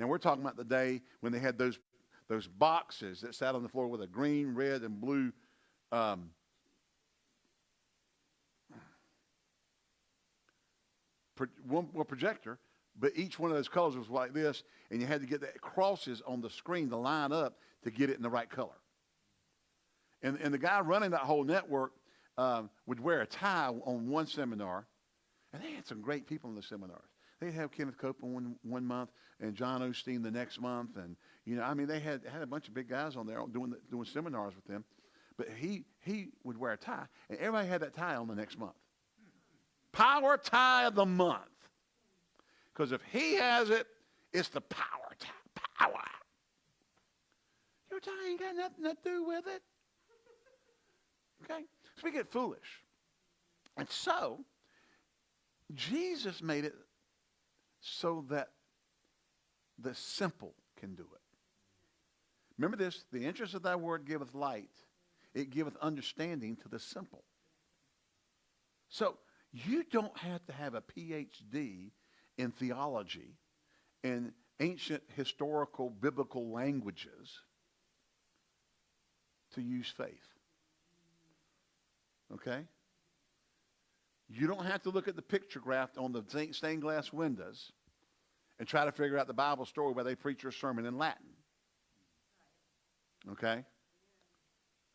Now we're talking about the day when they had those those boxes that sat on the floor with a green, red, and blue um, projector, but each one of those colors was like this, and you had to get the crosses on the screen to line up to get it in the right color. And, and the guy running that whole network um, would wear a tie on one seminar, and they had some great people in the seminars. They'd have Kenneth Copeland one, one month and John Osteen the next month, and you know, I mean, they had had a bunch of big guys on there doing the, doing seminars with them. But he he would wear a tie, and everybody had that tie on the next month. Power tie of the month, because if he has it, it's the power tie. Power. Your tie ain't got nothing to do with it. Okay, so we get foolish, and so Jesus made it so that the simple can do it. Remember this the interest of thy word giveth light, it giveth understanding to the simple. So you don't have to have a PhD in theology and ancient historical biblical languages to use faith. Okay? You don't have to look at the picture graph on the stained glass windows and try to figure out the Bible story where they preach your sermon in Latin. Okay?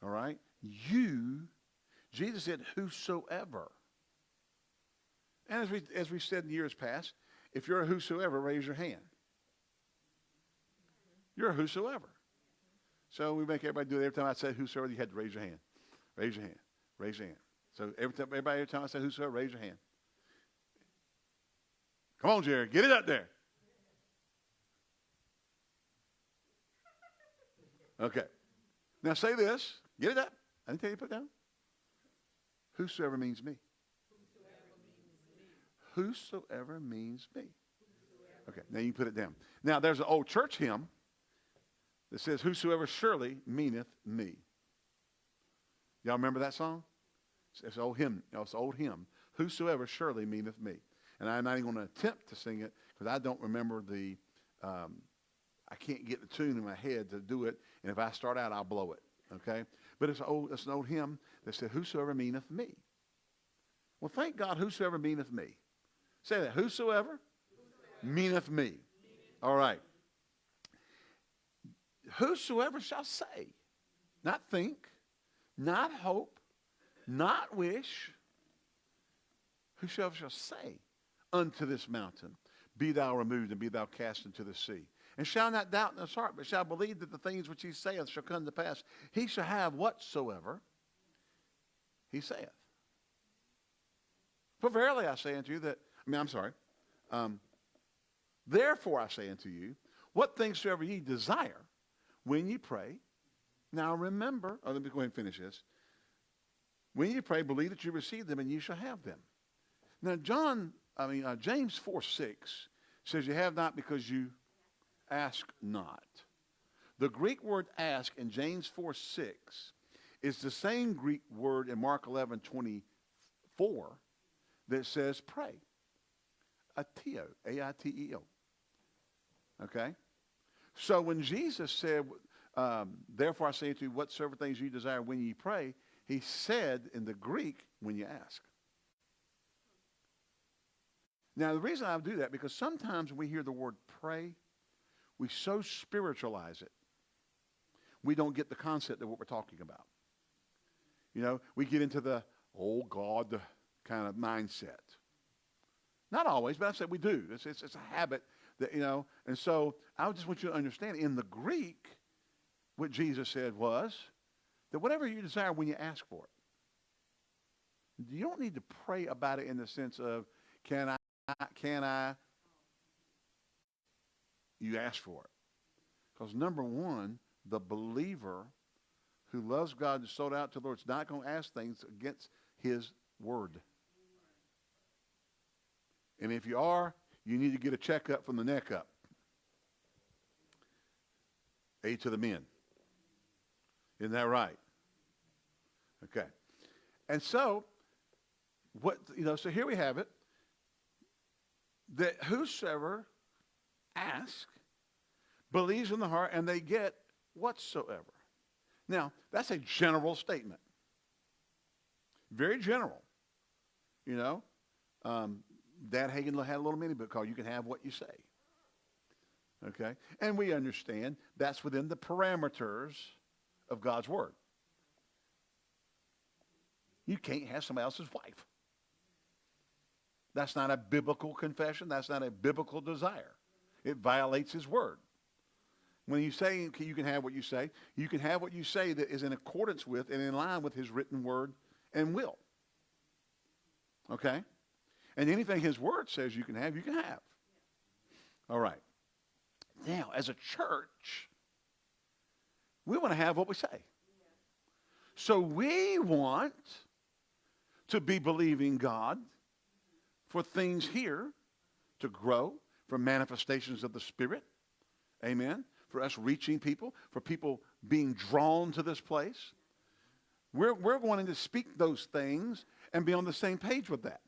All right? You, Jesus said, whosoever. And as we, as we said in years past, if you're a whosoever, raise your hand. You're a whosoever. So we make everybody do it. Every time I say whosoever, you had to raise your hand. Raise your hand. Raise your hand. So every time, everybody, every time I say whosoever, raise your hand. Come on, Jerry, get it up there. Okay. Now say this. Get it up. I didn't tell you to put down. Whosoever means me. Whosoever means me. Okay, now you put it down. Now there's an old church hymn that says, Whosoever surely meaneth me. Y'all remember that song? It's an old hymn. It's an old hymn. Whosoever surely meaneth me. And I'm not even going to attempt to sing it because I don't remember the, um, I can't get the tune in my head to do it. And if I start out, I'll blow it. Okay? But it's, old, it's an old hymn that said, Whosoever meaneth me. Well, thank God, whosoever meaneth me. Say that. Whosoever, whosoever. meaneth me. All right. Whosoever shall say, not think, not hope, not wish, whosoever shall say unto this mountain, Be thou removed and be thou cast into the sea. And shall not doubt in his heart, but shall believe that the things which he saith shall come to pass. He shall have whatsoever he saith. For verily I say unto you that, I mean, I'm sorry. Um, Therefore I say unto you, what things soever ye desire when ye pray. Now remember, oh, let me go ahead and finish this. When you pray, believe that you receive them and you shall have them. Now, John, I mean, uh, James 4 6 says you have not because you ask not. The Greek word ask in James 4 6 is the same Greek word in Mark 11 24 that says pray. Aiteo, A-I-T-E-O. Okay? So when Jesus said, um, therefore I say to you, whatsoever things you desire when you pray, he said in the Greek, when you ask. Now, the reason I do that, because sometimes when we hear the word pray, we so spiritualize it, we don't get the concept of what we're talking about. You know, we get into the, oh God, kind of mindset. Not always, but I said we do. It's, it's, it's a habit that, you know, and so I just want you to understand in the Greek, what Jesus said was that whatever you desire when you ask for it, you don't need to pray about it in the sense of, can I, can I? You ask for it. Because number one, the believer who loves God and sold out to the Lord is not going to ask things against his word. And if you are, you need to get a checkup from the neck up. A to the men. Isn't that right? Okay. And so, what, you know, so here we have it that whosoever ask believes in the heart, and they get whatsoever. Now, that's a general statement. Very general. You know, um, Dad Hagin had a little mini book called You Can Have What You Say. Okay? And we understand that's within the parameters of God's Word. You can't have somebody else's wife. That's not a biblical confession. That's not a biblical desire. It violates His Word. When you say you can have what you say, you can have what you say that is in accordance with and in line with His written Word and will. Okay? And anything His Word says you can have, you can have. All right. Now, as a church, we want to have what we say. So we want to be believing God for things here to grow, for manifestations of the Spirit. Amen. For us reaching people, for people being drawn to this place. We're, we're wanting to speak those things and be on the same page with that.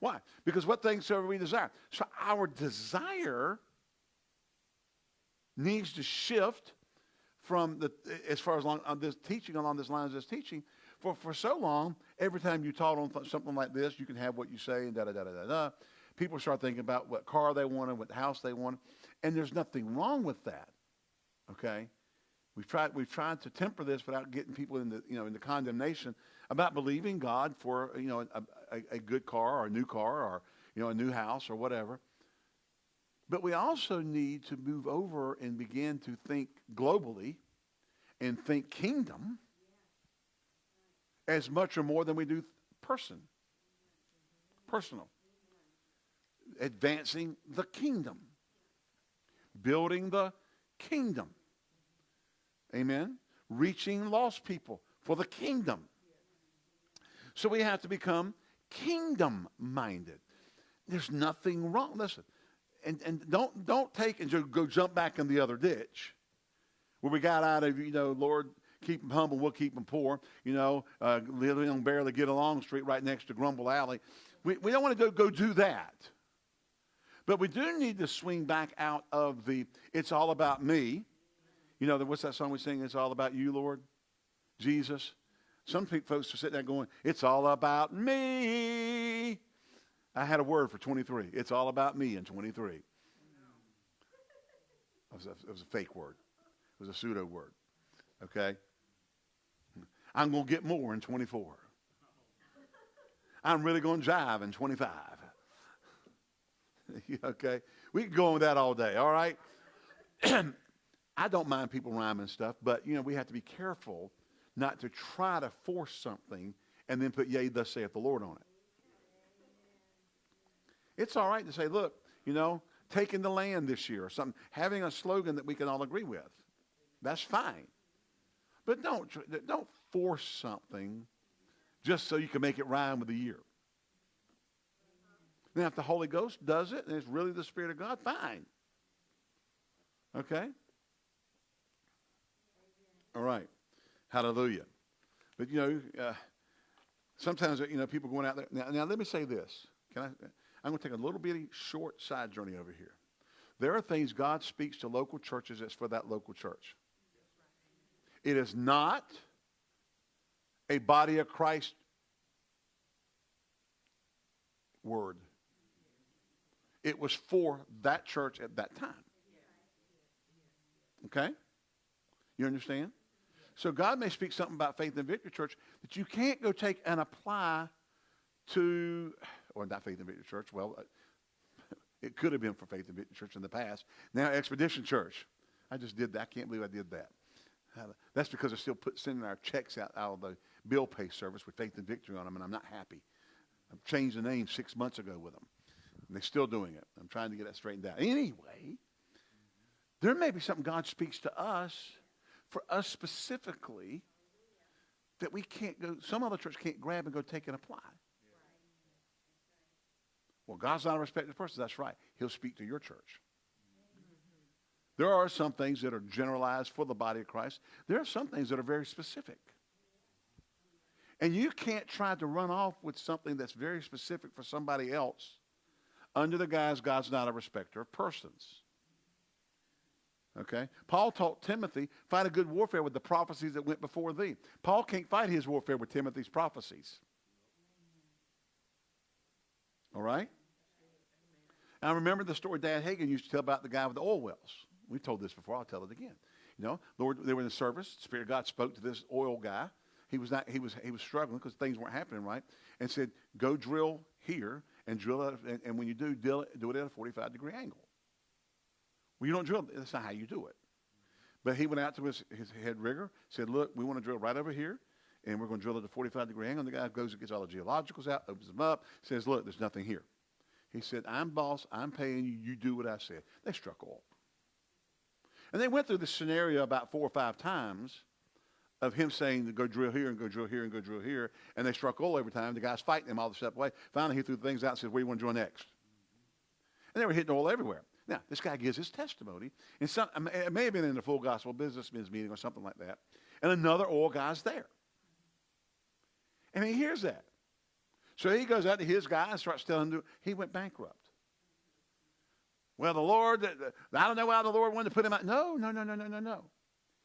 Why? Because what things do we desire? So our desire needs to shift from the as far as long on this teaching along this line of this teaching. For for so long, every time you taught on something like this, you can have what you say and da da da da da. People start thinking about what car they wanted, what house they wanted, and there's nothing wrong with that. Okay, we've tried we've tried to temper this without getting people into you know into condemnation about believing God for you know a, a, a good car or a new car or you know a new house or whatever. But we also need to move over and begin to think globally and think kingdom as much or more than we do person. Personal. Advancing the kingdom. Building the kingdom. Amen. Reaching lost people for the kingdom. So we have to become kingdom minded. There's nothing wrong. Listen, and, and don't, don't take and go jump back in the other ditch where we got out of, you know, Lord, keep them humble, we'll keep them poor, you know, uh, living on barely get along street right next to Grumble Alley. We, we don't want to go, go do that. But we do need to swing back out of the, it's all about me. You know, what's that song we sing? It's all about you, Lord, Jesus. Some folks are sitting there going, it's all about me. I had a word for 23. It's all about me in 23. It was, a, it was a fake word. It was a pseudo word. Okay? I'm going to get more in 24. I'm really going to jive in 25. okay? We can go on with that all day, all right? I don't mind people rhyming stuff, but, you know, we have to be careful not to try to force something and then put, yea, thus saith the Lord on it. It's all right to say, look, you know, taking the land this year or something, having a slogan that we can all agree with. That's fine. But don't, don't force something just so you can make it rhyme with the year. Now, if the Holy Ghost does it and it's really the Spirit of God, fine. Okay? All right. Hallelujah. But, you know, uh, sometimes, you know, people going out there. Now, now, let me say this. Can I? I'm going to take a little bitty short side journey over here. There are things God speaks to local churches that's for that local church. It is not a body of Christ word. It was for that church at that time. Okay? You understand? So God may speak something about faith and victory church that you can't go take and apply to or not Faith and Victory Church. Well, uh, it could have been for Faith and Victory Church in the past. Now Expedition Church. I just did that. I can't believe I did that. That's because they're still put, sending our checks out, out of the bill pay service with Faith and Victory on them, and I'm not happy. I've changed the name six months ago with them. And they're still doing it. I'm trying to get that straightened out. Anyway, there may be something God speaks to us, for us specifically, that we can't go, some other church can't grab and go take and apply. Well, God's not a respected person. That's right. He'll speak to your church. There are some things that are generalized for the body of Christ. There are some things that are very specific. And you can't try to run off with something that's very specific for somebody else under the guise God's not a respecter of persons. Okay? Paul taught Timothy, fight a good warfare with the prophecies that went before thee. Paul can't fight his warfare with Timothy's prophecies. All right? And I remember the story Dad Hagin used to tell about the guy with the oil wells. We've told this before. I'll tell it again. You know, Lord, they were in the service. Spirit of God spoke to this oil guy. He was not. He was. He was struggling because things weren't happening right, and said, "Go drill here and drill it. And, and when you do, do it, do it at a 45 degree angle. Well, you don't drill. That's not how you do it. But he went out to his, his head rigger, said, "Look, we want to drill right over here." And we're going to drill at a 45 degree angle. And the guy goes and gets all the geologicals out, opens them up, says, Look, there's nothing here. He said, I'm boss, I'm paying you, you do what I said. They struck oil. And they went through this scenario about four or five times of him saying to go drill here and go drill here and go drill here. And they struck oil every time. The guy's fighting him all the step away. Finally, he threw the things out and said, Where do you want to drill next? And they were hitting oil everywhere. Now, this guy gives his testimony. And some, it may have been in the full gospel businessmen's meeting or something like that. And another oil guy's there. And he hears that. So he goes out to his guy and starts telling him he went bankrupt. Well, the Lord, I don't know why the Lord wanted to put him out. No, no, no, no, no, no, no.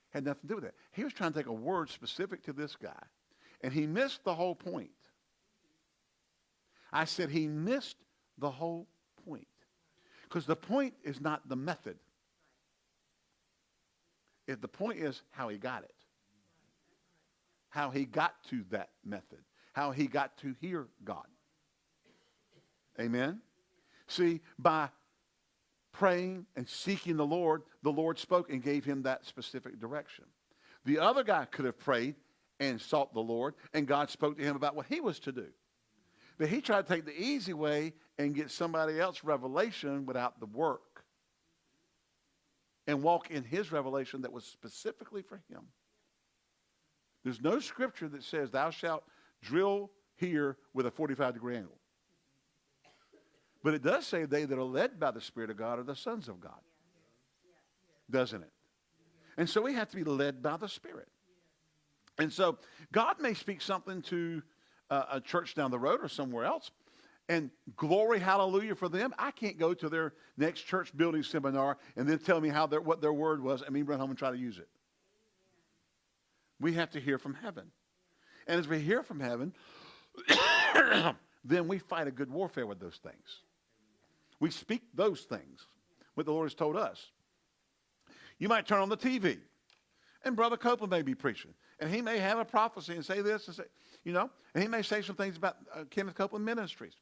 Had nothing to do with that. He was trying to take a word specific to this guy, and he missed the whole point. I said he missed the whole point. Because the point is not the method. If the point is how he got it how he got to that method, how he got to hear God. Amen? See, by praying and seeking the Lord, the Lord spoke and gave him that specific direction. The other guy could have prayed and sought the Lord, and God spoke to him about what he was to do. But he tried to take the easy way and get somebody else revelation without the work and walk in his revelation that was specifically for him. There's no scripture that says, Thou shalt drill here with a 45 degree angle. But it does say they that are led by the Spirit of God are the sons of God. Doesn't it? And so we have to be led by the Spirit. And so God may speak something to uh, a church down the road or somewhere else, and glory, hallelujah for them. I can't go to their next church building seminar and then tell me how their, what their word was and me run home and try to use it. We have to hear from heaven. And as we hear from heaven, then we fight a good warfare with those things. We speak those things, what the Lord has told us. You might turn on the TV, and Brother Copeland may be preaching, and he may have a prophecy and say this and say, you know, and he may say some things about uh, Kenneth Copeland Ministries.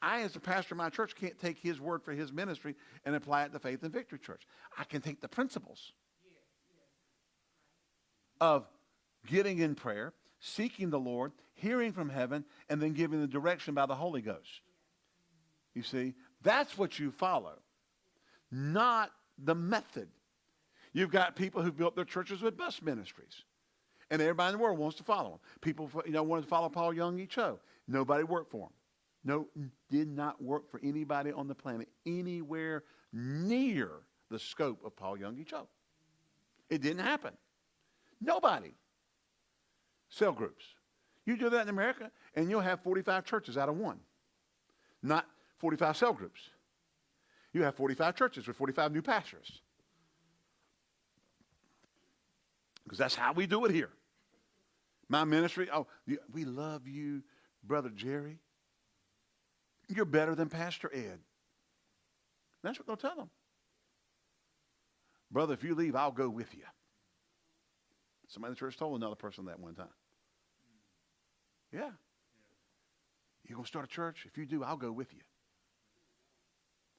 I, as a pastor of my church, can't take his word for his ministry and apply it to Faith and Victory Church. I can take the principles of getting in prayer, seeking the Lord, hearing from heaven, and then giving the direction by the Holy Ghost. You see, that's what you follow, not the method. You've got people who built their churches with bus ministries. And everybody in the world wants to follow them. People, you know, wanted to follow Paul Yonggi Cho. Nobody worked for him. No, did not work for anybody on the planet anywhere near the scope of Paul Yonggi Cho. It didn't happen. Nobody cell groups. You do that in America, and you'll have 45 churches out of one, not 45 cell groups. You have 45 churches with 45 new pastors. Because that's how we do it here. My ministry, oh, we love you, Brother Jerry. You're better than Pastor Ed. That's what they'll tell them. Brother, if you leave, I'll go with you. Somebody in the church told another person that one time. Yeah. you're going to start a church? If you do, I'll go with you.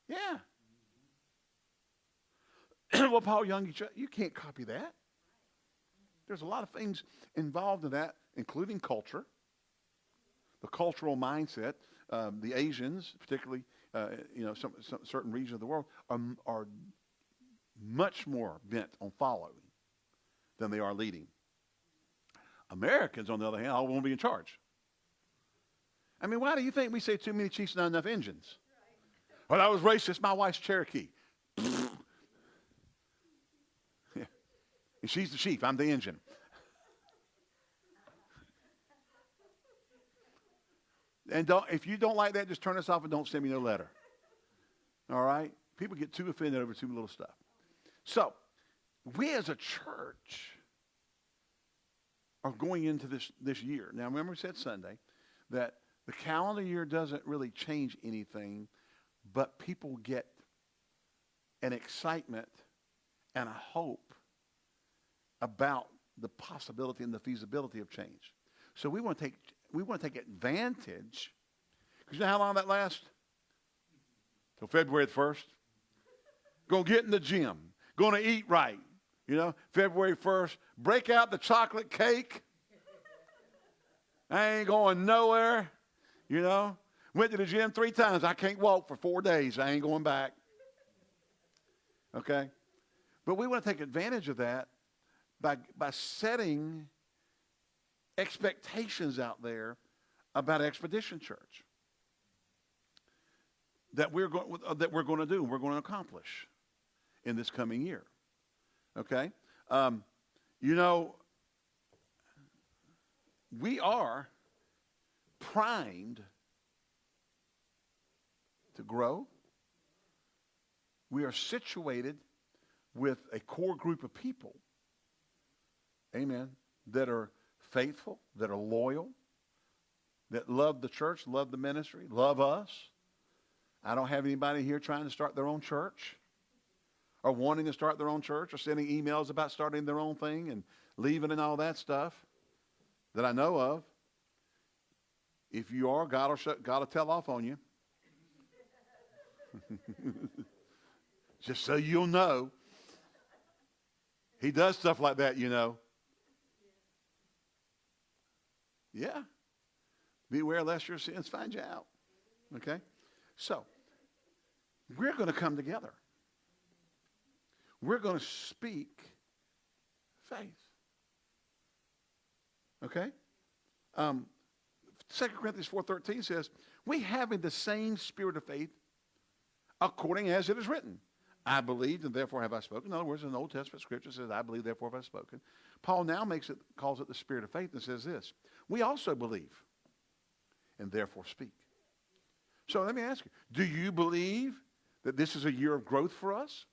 Yeah. well, Paul Young, you can't copy that. There's a lot of things involved in that, including culture, the cultural mindset. Um, the Asians, particularly, uh, you know, some, some certain regions of the world, are, are much more bent on following than they are leading. Americans, on the other hand, all want to be in charge. I mean, why do you think we say too many chiefs, not enough engines? Well, that was racist. My wife's Cherokee. yeah. And she's the chief. I'm the engine. and don't, if you don't like that, just turn us off and don't send me no letter. All right? People get too offended over too little stuff. So, we as a church are going into this, this year. Now, remember we said Sunday that the calendar year doesn't really change anything, but people get an excitement and a hope about the possibility and the feasibility of change. So we want to take we want to take advantage. Because you know how long that lasts? Till February the first. Gonna get in the gym. Gonna eat right. You know, February 1st, break out the chocolate cake. I ain't going nowhere. You know, went to the gym three times. I can't walk for four days. I ain't going back. Okay? But we want to take advantage of that by, by setting expectations out there about Expedition Church that we're, going, that we're going to do and we're going to accomplish in this coming year. Okay? Um, you know, we are primed to grow. We are situated with a core group of people, amen, that are faithful, that are loyal, that love the church, love the ministry, love us. I don't have anybody here trying to start their own church or wanting to start their own church or sending emails about starting their own thing and leaving and all that stuff that I know of. If you are, God will, shut, God will tell off on you. Just so you'll know. He does stuff like that, you know. Yeah. Beware lest your sins find you out. Okay? So, we're going to come together. We're going to speak faith. Okay? Um, 2 Corinthians 4.13 says, we having the same spirit of faith according as it is written. I believed and therefore have I spoken. In other words, in the Old Testament scripture says, I believe, therefore have I spoken. Paul now makes it, calls it the spirit of faith and says this, we also believe and therefore speak. So let me ask you, do you believe that this is a year of growth for us?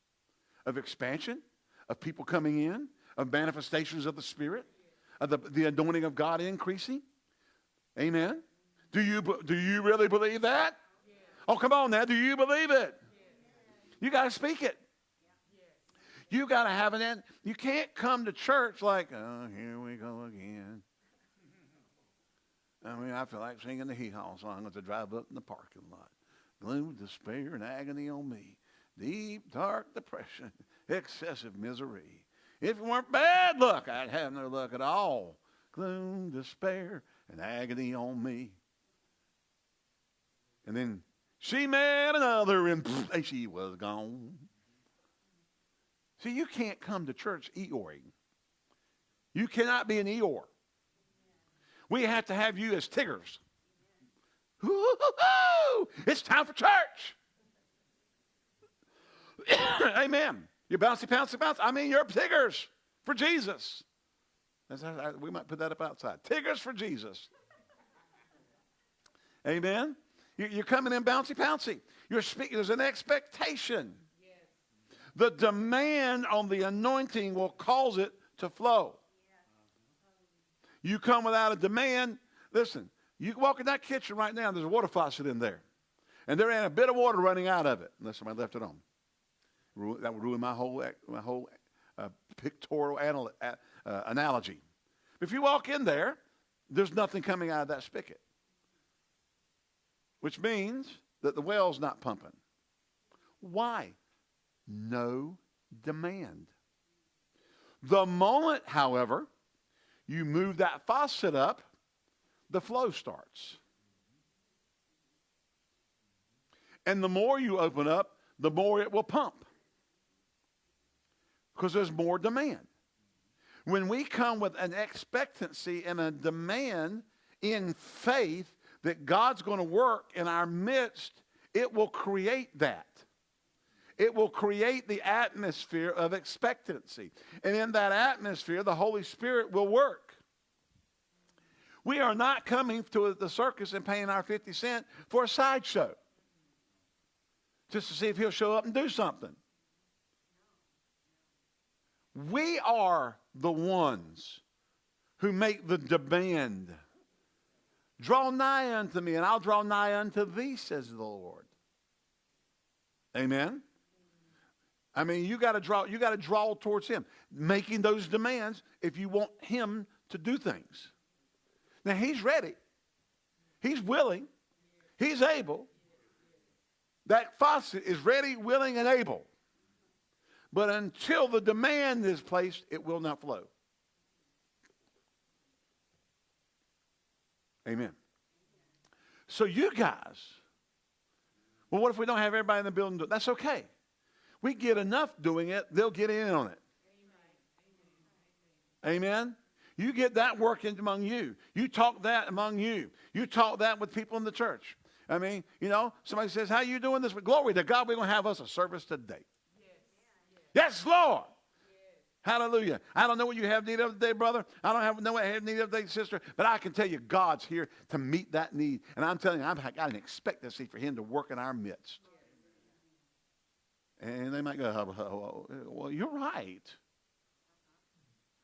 Of expansion? Of people coming in? Of manifestations of the Spirit? Of the, the anointing of God increasing? Amen? Do you, do you really believe that? Oh, come on now. Do you believe it? You got to speak it. You got to have an end. You can't come to church like, oh, here we go again. I mean, I feel like singing the hee haw song as I drive up in the parking lot. Gloom, despair, and agony on me. Deep, dark depression, excessive misery. If it weren't bad luck, I'd have no luck at all. Gloom, despair, and agony on me. And then she met another, and, she was gone. See, you can't come to church Eeyoring. You cannot be an Eeyore. We have to have you as Tiggers. Ooh, it's time for church. Amen. You bouncy, bouncy, bounce. I mean, you're Tiggers for Jesus. we might put that up outside. Tiggers for Jesus. Amen. You're coming in bouncy, bouncy. You're speaking. There's an expectation. Yes. The demand on the anointing will cause it to flow. You come without a demand. Listen, you walk in that kitchen right now, there's a water faucet in there. And there ain't a bit of water running out of it unless somebody left it on. That would ruin my whole, my whole uh, pictorial anal- uh, analogy. If you walk in there, there's nothing coming out of that spigot, which means that the well's not pumping. Why? No demand. The moment, however, you move that faucet up, the flow starts. And the more you open up, the more it will pump because there's more demand. When we come with an expectancy and a demand in faith that God's going to work in our midst, it will create that. It will create the atmosphere of expectancy. And in that atmosphere, the Holy Spirit will work. We are not coming to the circus and paying our 50 cent for a sideshow just to see if he'll show up and do something. We are the ones who make the demand. Draw nigh unto me, and I'll draw nigh unto thee, says the Lord. Amen. I mean, you got to draw. You got to draw towards Him, making those demands if you want Him to do things. Now He's ready. He's willing. He's able. That faucet is ready, willing, and able. But until the demand is placed, it will not flow. Amen. So you guys, well, what if we don't have everybody in the building? That's okay. We get enough doing it, they'll get in on it. Amen. You get that working among you. You talk that among you. You talk that with people in the church. I mean, you know, somebody says, "How you doing this?" Glory to God, we're going to have us a service today. Yes, Lord. Hallelujah. I don't know what you have need of today, brother. I don't have, know what I have need of today, sister. But I can tell you God's here to meet that need. And I'm telling you, I've got an expectancy for him to work in our midst. And they might go, oh, oh, oh, well, you're right.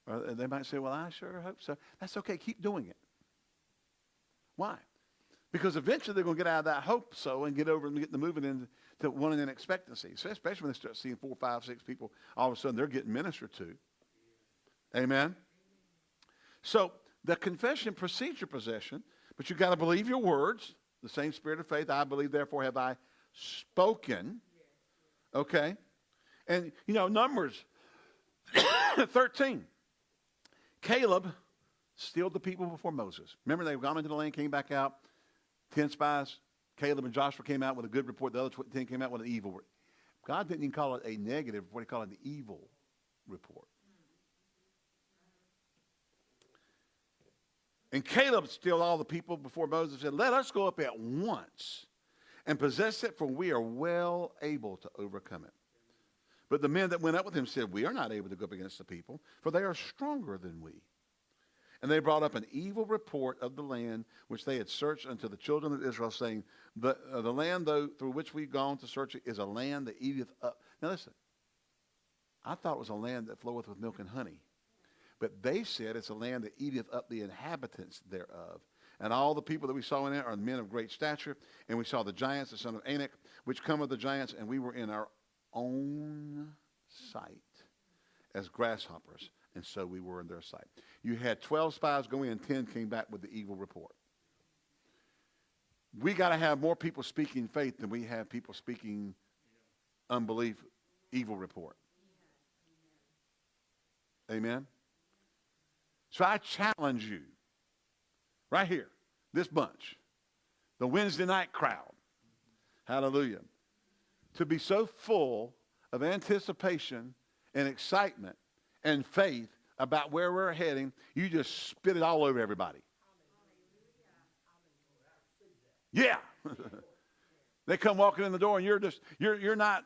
Or they might say, well, I sure hope so. That's okay. Keep doing it. Why? Because eventually they're going to get out of that hope so and get over and get the moving into one in expectancy. So especially when they start seeing four, five, six people, all of a sudden they're getting ministered to. Amen. So the confession procedure possession, but you've got to believe your words. The same spirit of faith. I believe, therefore have I spoken. Okay. And you know, Numbers 13. Caleb stilled the people before Moses. Remember, they've gone into the land, came back out. Ten spies. Caleb and Joshua came out with a good report. The other ten came out with an evil report. God didn't even call it a negative report. He called it an evil report. And Caleb stilled all the people before Moses said, Let us go up at once and possess it, for we are well able to overcome it. But the men that went up with him said, We are not able to go up against the people, for they are stronger than we. And they brought up an evil report of the land which they had searched unto the children of Israel, saying, The, uh, the land though, through which we've gone to search it is a land that eateth up. Now listen, I thought it was a land that floweth with milk and honey. But they said it's a land that eateth up the inhabitants thereof. And all the people that we saw in it are men of great stature. And we saw the giants, the son of Anak, which come of the giants, and we were in our own sight as grasshoppers and so we were in their sight. You had 12 spies go in, 10 came back with the evil report. We got to have more people speaking faith than we have people speaking unbelief, evil report. Amen? So I challenge you, right here, this bunch, the Wednesday night crowd, hallelujah, to be so full of anticipation and excitement and faith about where we're heading, you just spit it all over everybody. Yeah. they come walking in the door and you're just, you're, you're not,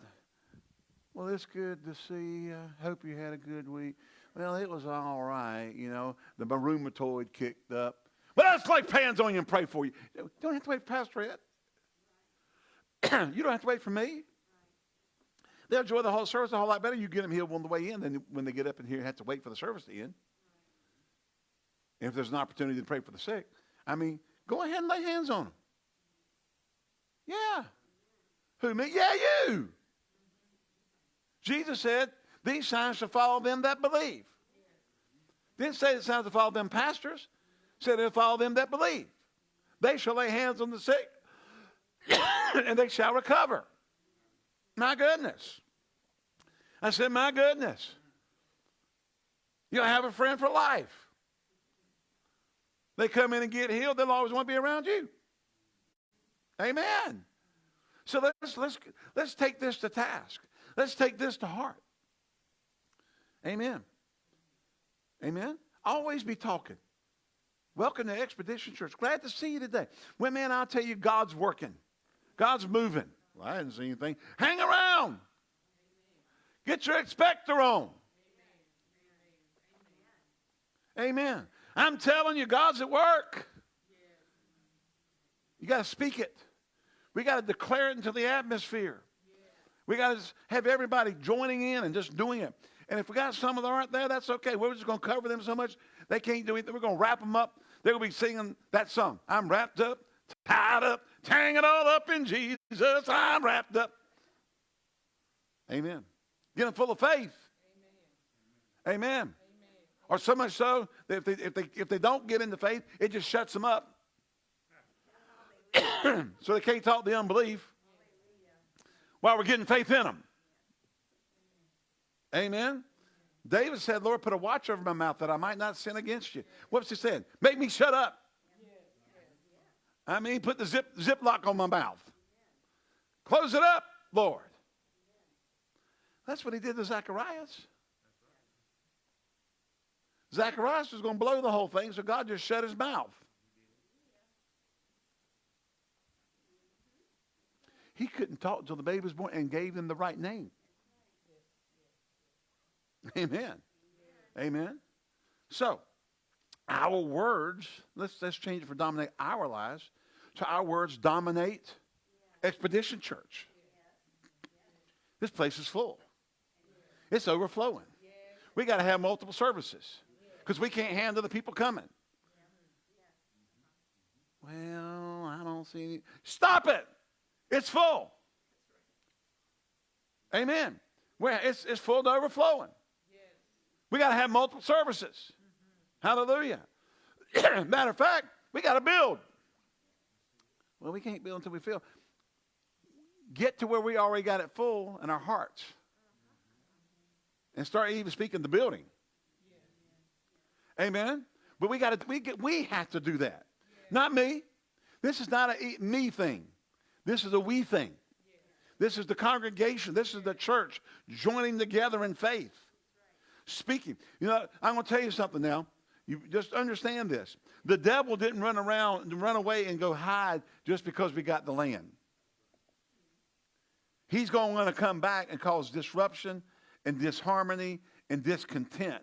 well, it's good to see you. Hope you had a good week. Well, it was all right. You know, the rheumatoid kicked up. Well, let's lay hands on you and pray for you. You don't have to wait for Pastor Ed. you don't have to wait for me. They'll enjoy the whole service a whole lot better. You get them healed on the way in than when they get up in here and have to wait for the service to end. If there's an opportunity to pray for the sick, I mean, go ahead and lay hands on them. Yeah. Who, me? Yeah, you. Jesus said, these signs shall follow them that believe. Didn't say the signs will follow them pastors. Said they'll follow them that believe. They shall lay hands on the sick, and they shall recover. My goodness. I said, My goodness. You'll have a friend for life. They come in and get healed, they'll always want to be around you. Amen. So let's, let's, let's take this to task. Let's take this to heart. Amen. Amen. Always be talking. Welcome to Expedition Church. Glad to see you today. Well, man, I'll tell you, God's working. God's moving. Well, I didn't see anything. Hang around. Get your expector on. Amen. I'm telling you, God's at work. You got to speak it. We got to declare it into the atmosphere. We got to have everybody joining in and just doing it. And if we got some of them aren't there, that's okay. We're just going to cover them so much they can't do anything. We're going to wrap them up. They're going to be singing that song. I'm wrapped up, tied up, tangled all up in Jesus. I'm wrapped up. Amen. Get them full of faith. Amen. Amen. Or so much so that if they, if, they, if they don't get into faith, it just shuts them up. so they can't talk the unbelief while we're getting faith in them. Amen. David said, Lord, put a watch over my mouth that I might not sin against you. What's he saying? Make me shut up. I mean, put the zip, zip lock on my mouth. Close it up, Lord. That's what he did to Zacharias. Zacharias was going to blow the whole thing, so God just shut his mouth. He couldn't talk until the baby was born and gave him the right name. Amen. Amen. So, our words, let's, let's change it for dominate our lives. So our words dominate Expedition Church. This place is full. It's overflowing. We got to have multiple services because we can't handle the people coming. Well, I don't see any. Stop it. It's full. Amen. Well, it's, it's full to overflowing. We got to have multiple services. Hallelujah. Matter of fact, we got to build. Well, we can't build until we feel. Get to where we already got it full in our hearts. And start even speaking the building. Amen. But we got to we we have to do that. Not me. This is not a me thing. This is a we thing. This is the congregation. This is the church joining together in faith. Speaking. You know, I'm going to tell you something now. You just understand this. The devil didn't run around, run away and go hide just because we got the land. He's going to come back and cause disruption and disharmony and discontent.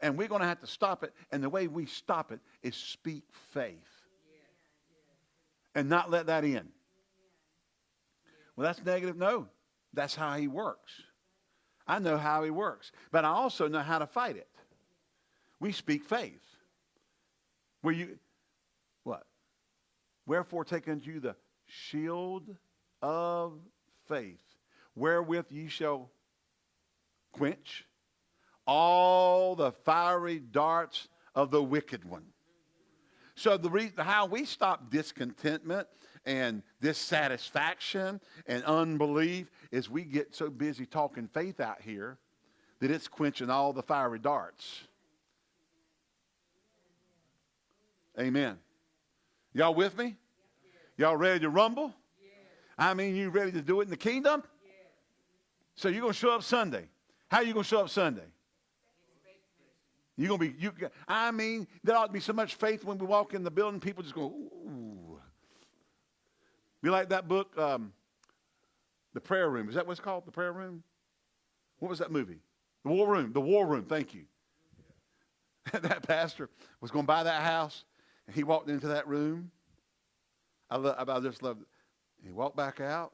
And we're going to have to stop it. And the way we stop it is speak faith. And not let that in. Well, that's negative. No, that's how he works. I know how he works. But I also know how to fight it. We speak faith. Where you, what? Wherefore take unto you the shield of faith, wherewith ye shall quench all the fiery darts of the wicked one. So the reason how we stop discontentment and dissatisfaction and unbelief is we get so busy talking faith out here that it's quenching all the fiery darts. Amen. Y'all with me? Y'all ready to rumble? I mean, you ready to do it in the kingdom? So you're going to show up Sunday. How are you going to show up Sunday? You're going to be, you, I mean, there ought to be so much faith when we walk in the building, people just go, ooh. Be like that book, um, The Prayer Room. Is that what it's called? The Prayer Room? What was that movie? The War Room. The War Room. Thank you. that pastor was going to buy that house, he walked into that room. I, love, I just loved it. He walked back out,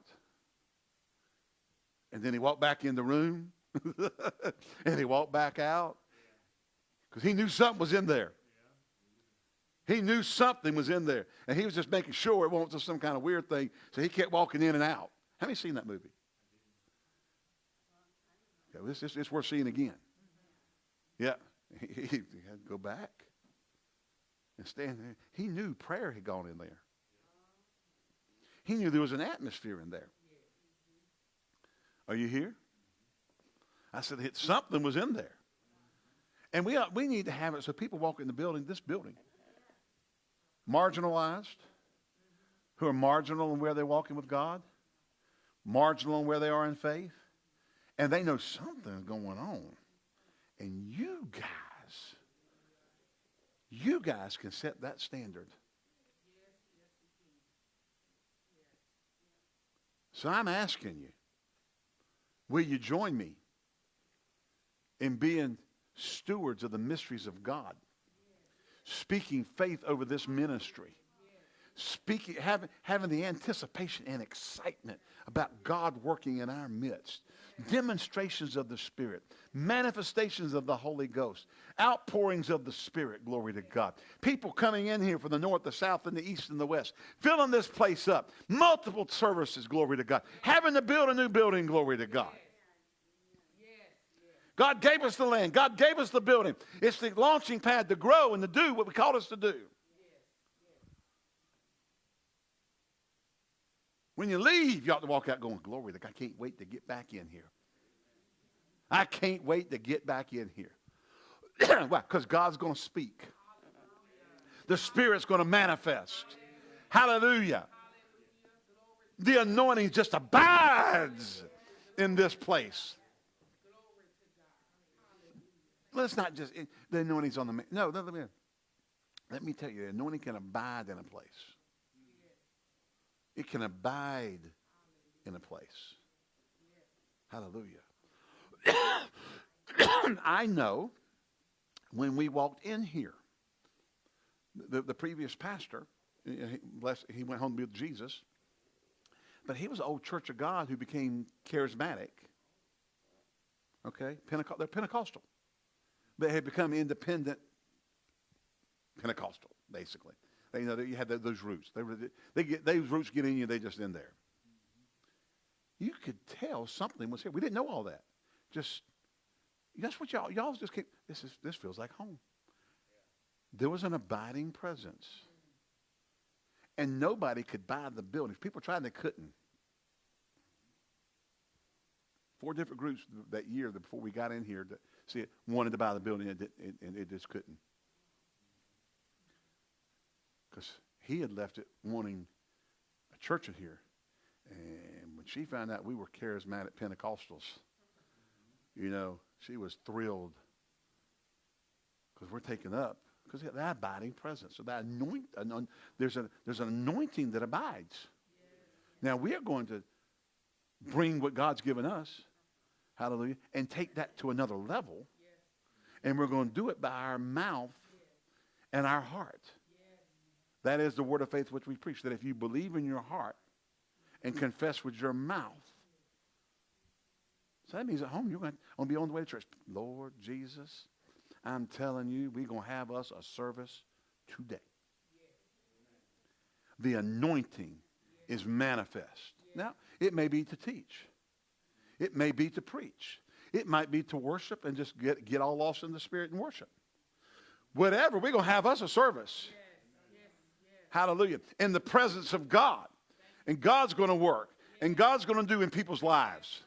and then he walked back in the room, and he walked back out because he knew something was in there. He knew something was in there, and he was just making sure it wasn't just some kind of weird thing. So he kept walking in and out. How you seen that movie? Yeah, this, this, it's worth seeing again. Yeah, he, he had to go back and stand there. He knew prayer had gone in there. He knew there was an atmosphere in there. Are you here? I said it, something was in there. And we, uh, we need to have it so people walk in the building, this building, marginalized, who are marginal in where they're walking with God, marginal in where they are in faith, and they know something's going on. And you guys, you guys can set that standard. So I'm asking you, will you join me in being stewards of the mysteries of God? Speaking faith over this ministry. Speaking, having, having the anticipation and excitement about God working in our midst demonstrations of the Spirit, manifestations of the Holy Ghost, outpourings of the Spirit, glory to God. People coming in here from the north, the south, and the east, and the west, filling this place up. Multiple services, glory to God. Having to build a new building, glory to God. God gave us the land. God gave us the building. It's the launching pad to grow and to do what we called us to do. When you leave, you ought to walk out going, Glory, Like I can't wait to get back in here. I can't wait to get back in here. Why? Because God's going to speak. The Spirit's going to manifest. Hallelujah. The anointing just abides in this place. Let's not just, the anointing's on the, no, let me, let me tell you, the anointing can abide in a place. It can abide in a place. Hallelujah. I know when we walked in here, the, the previous pastor, he, bless, he went home with Jesus, but he was an old Church of God who became charismatic. Okay? Pentecost, they're Pentecostal. They had become independent Pentecostal, basically. They, know, you had those roots. They, they get, those roots get in you, they just in there. You could tell something was here. We didn't know all that. Just, that's what y'all, y'all just came, this, is, this feels like home. There was an abiding presence. And nobody could buy the building. People tried, they couldn't. Four different groups that year before we got in here to see it wanted to buy the building and it, and it just couldn't. Because he had left it wanting a church in here. And when she found out we were charismatic Pentecostals, you know, she was thrilled because we're taken up because that abiding presence. So that anoint, there's, a, there's an anointing that abides. Now we are going to bring what God's given us, hallelujah, and take that to another level. And we're going to do it by our mouth and our heart. That is the word of faith which we preach. That if you believe in your heart and confess with your mouth, so that means at home you're going to be on the way to church. Lord Jesus, I'm telling you, we're going to have us a service today. The anointing is manifest. Now, it may be to teach. It may be to preach. It might be to worship and just get, get all lost in the spirit and worship. Whatever, we're going to have us a service. Hallelujah. In the presence of God. And God's going to work. And God's going to do in people's lives.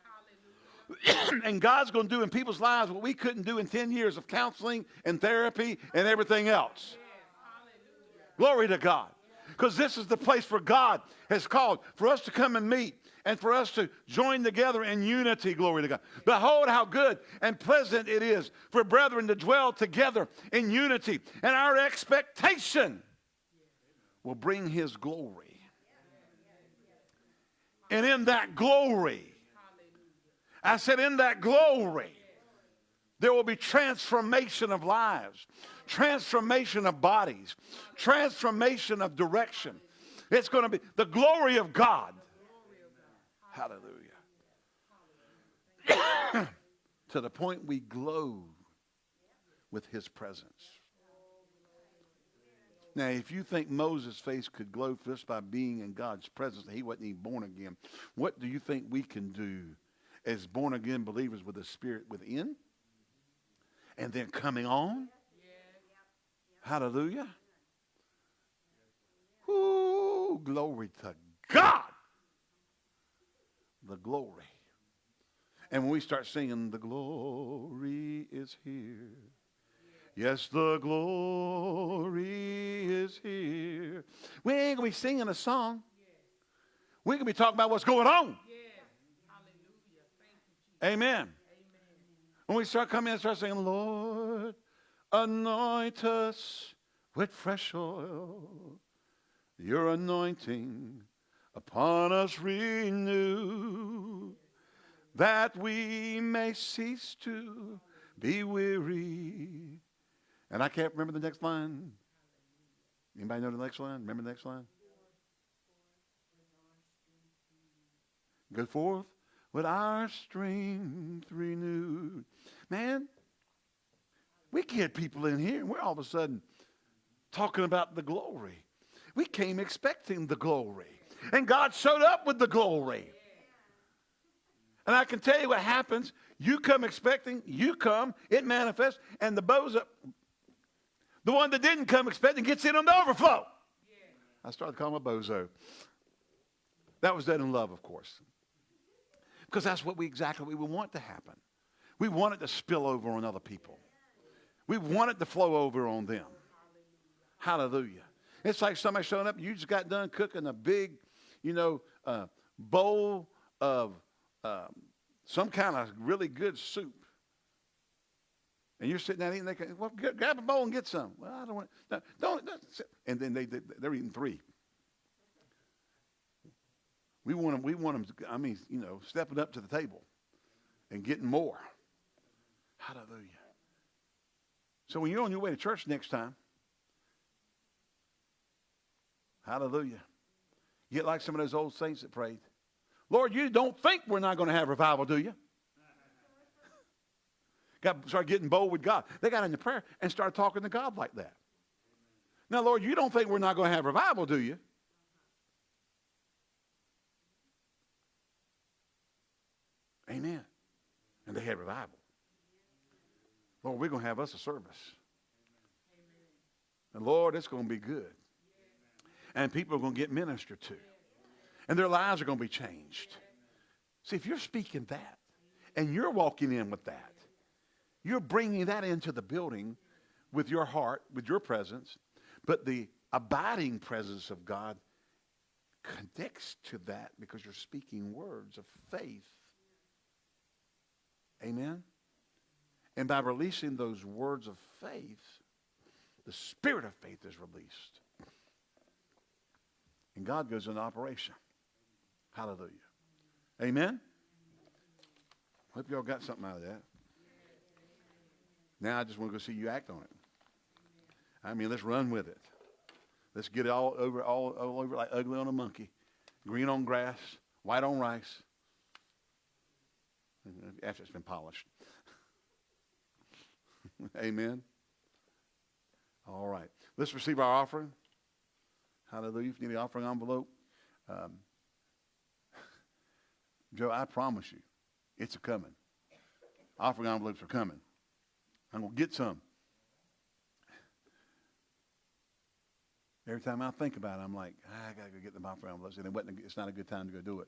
and God's going to do in people's lives what we couldn't do in 10 years of counseling and therapy and everything else. Glory to God. Because this is the place where God has called for us to come and meet and for us to join together in unity. Glory to God. Behold, how good and pleasant it is for brethren to dwell together in unity. And our expectation will bring his glory. And in that glory, I said, in that glory, there will be transformation of lives, transformation of bodies, transformation of direction. It's going to be the glory of God. Hallelujah. to the point we glow with his presence. Now, if you think Moses' face could glow just by being in God's presence, he wasn't even born again, what do you think we can do as born again believers with the Spirit within? And then coming on? Hallelujah. Ooh, glory to God. The glory. And when we start singing, the glory is here. Yes, the glory is here. We ain't going to be singing a song. We're going to be talking about what's going on. Amen. Amen. When we start coming and start saying, Lord, anoint us with fresh oil, your anointing upon us renew, that we may cease to be weary and I can't remember the next line. Anybody know the next line? Remember the next line? Go forth with our strength renewed. Man, we get people in here and we're all of a sudden talking about the glory. We came expecting the glory. And God showed up with the glory. And I can tell you what happens. You come expecting, you come, it manifests, and the bozo, the one that didn't come expecting, gets in on the overflow. I started calling him a bozo. That was done in love, of course. Because that's what we exactly we want to happen. We want it to spill over on other people. We want it to flow over on them. Hallelujah. It's like somebody showing up, you just got done cooking a big, you know, uh, bowl of um, some kind of really good soup. And you're sitting there eating, they can, well, grab a bowl and get some. Well, I don't want, no, don't, don't. And then they, they, they're eating three. We want them, we want them, to, I mean, you know, stepping up to the table and getting more. Hallelujah. So when you're on your way to church next time, hallelujah, get like some of those old saints that prayed. Lord, you don't think we're not going to have revival, do you? Got started getting bold with God. They got into prayer and started talking to God like that. Now, Lord, you don't think we're not going to have revival, do you? Amen. And they had revival. Lord, we're going to have us a service. And Lord, it's going to be good. And people are going to get ministered to. And their lives are going to be changed. See, if you're speaking that and you're walking in with that, you're bringing that into the building with your heart, with your presence, but the abiding presence of God connects to that because you're speaking words of faith. Amen? And by releasing those words of faith, the spirit of faith is released. And God goes into operation. Hallelujah. Amen? Hope y'all got something out of that. Now I just want to go see you act on it. I mean, let's run with it. Let's get it all over, all, all over like ugly on a monkey, green on grass, white on rice, after it's been polished. Amen. All right. Let's receive our offering. Hallelujah. If you need the offering envelope, um, Joe, I promise you, it's a coming. Offering envelopes are coming. I'm going to get some. Every time I think about it, I'm like, ah, I got to go get the offering envelopes. And it it's not a good time to go do it.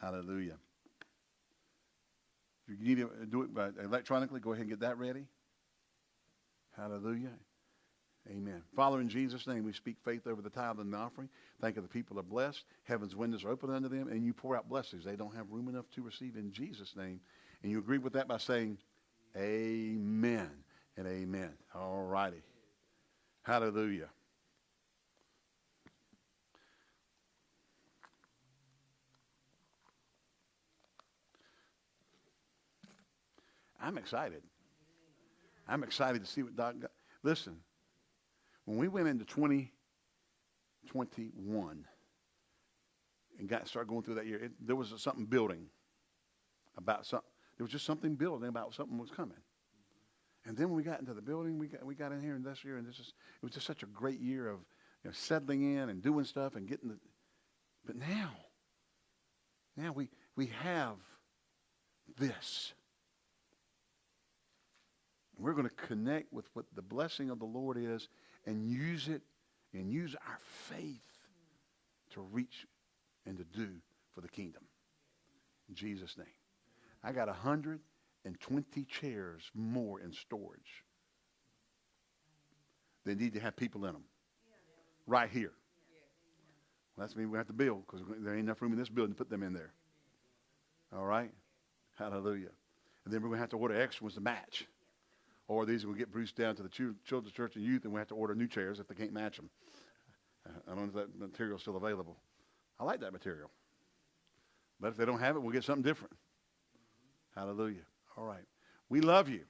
Hallelujah. If you need to do it by electronically, go ahead and get that ready. Hallelujah. Amen. Father, in Jesus' name, we speak faith over the tithe and the offering. Thank you the people are blessed. Heaven's windows are open unto them, and you pour out blessings they don't have room enough to receive in Jesus' name. And you agree with that by saying, Amen and amen. All righty. Hallelujah. I'm excited. I'm excited to see what God got. Listen, when we went into 2021 and got started going through that year, it, there was something building about something. There was just something building about something was coming. And then when we got into the building, we got, we got in here and this year, and this is, it was just such a great year of you know, settling in and doing stuff and getting the. But now, now we, we have this. We're going to connect with what the blessing of the Lord is and use it and use our faith to reach and to do for the kingdom. In Jesus' name. I got 120 chairs more in storage. They need to have people in them. Right here. Well, that's mean we have to build because there ain't enough room in this building to put them in there. All right? Hallelujah. And then we're going to have to order extra ones to match. Or these will get Bruce down to the Children's Church and Youth, and we have to order new chairs if they can't match them. I don't know if that material is still available. I like that material. But if they don't have it, we'll get something different. Hallelujah. All right. We love you.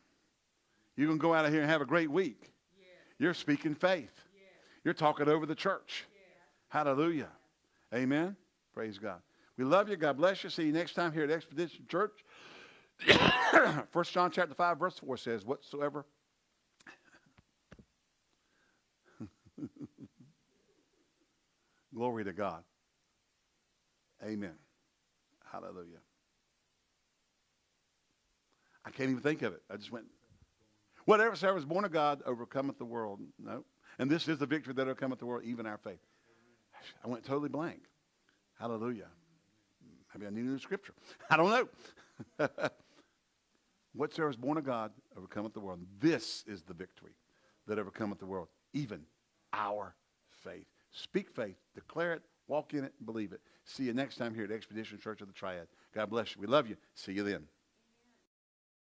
You're going to go out of here and have a great week. Yes. You're speaking faith. Yes. You're talking over the church. Yes. Hallelujah. Amen. Praise God. We love you. God bless you. See you next time here at Expedition Church. First John chapter 5, verse 4 says, Whatsoever Glory to God. Amen. Hallelujah. I can't even think of it. I just went, whatever was born of God overcometh the world. No. And this is the victory that overcometh the world, even our faith. I went totally blank. Hallelujah. Maybe I need a new scripture. I don't know. Whatsoever is born of God overcometh the world. This is the victory that overcometh the world, even our faith. Speak faith, declare it, walk in it, believe it. See you next time here at Expedition Church of the Triad. God bless you. We love you. See you then.